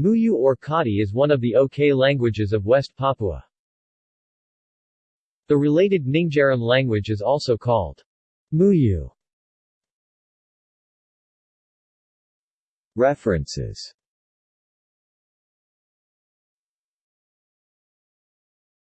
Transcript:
Muyu or Kati is one of the Ok languages of West Papua. The related Ninggerum language is also called Muyu. References